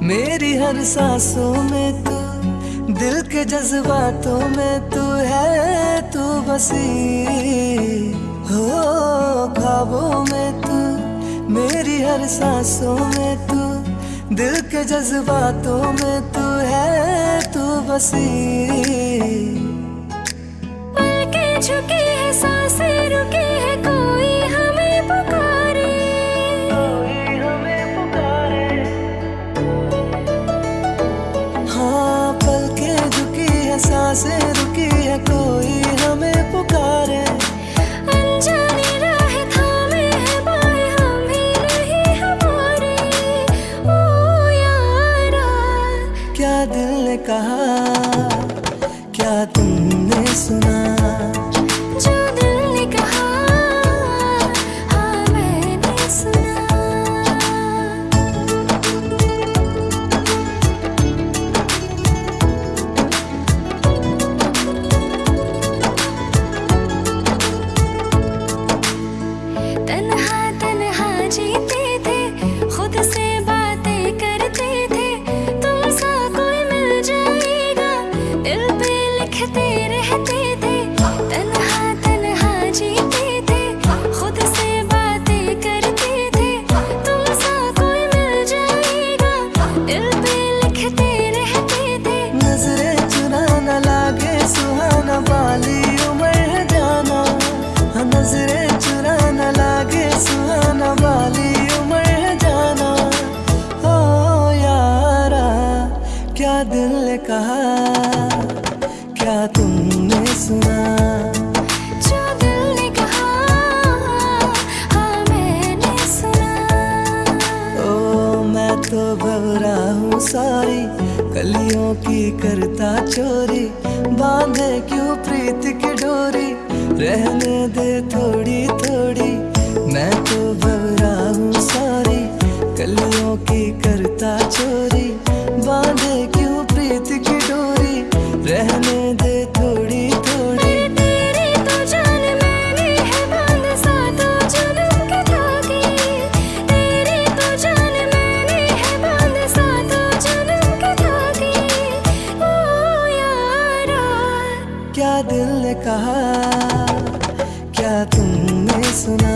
मेरी हर सांसों में तू, दिल के जज्बातों में तू है, तू बसी हो, ख्वाबों में तू, मेरी हर सांसों में तू, दिल के जज्बातों में तू है, तू बसी झुकी साँसें रुकी है कोई हमें पुकारे। अनजानी राह थामे है हम ही नहीं हमारे। ओ यारा। क्या दिल ने कहा क्या तुमने सुना? जीते थे, खुद से बातें करते थे। तुम सा कोई मिल जाएगा, दिल पे लिखते रहते कहा क्या तुमने सुना? जो दिल ने कहा हाँ मैंने सुना। ओ मैं तो घबरा हूँ सारी कलियों की करता चोरी। बांधे क्यों प्रीत की डोरी? रहने दे थोड़ी थोड़ी। मैं तो घबरा हूँ सारी कलियों की करता रहने दे थोड़ी थोड़ी। तेरी तो जान मैंने है बंद सातों जुल्म के धागे तेरी तो जान मैंने है बंद सातों जुल्म के धागे ओ यारा। क्या दिल ने कहा क्या तुमने सुना?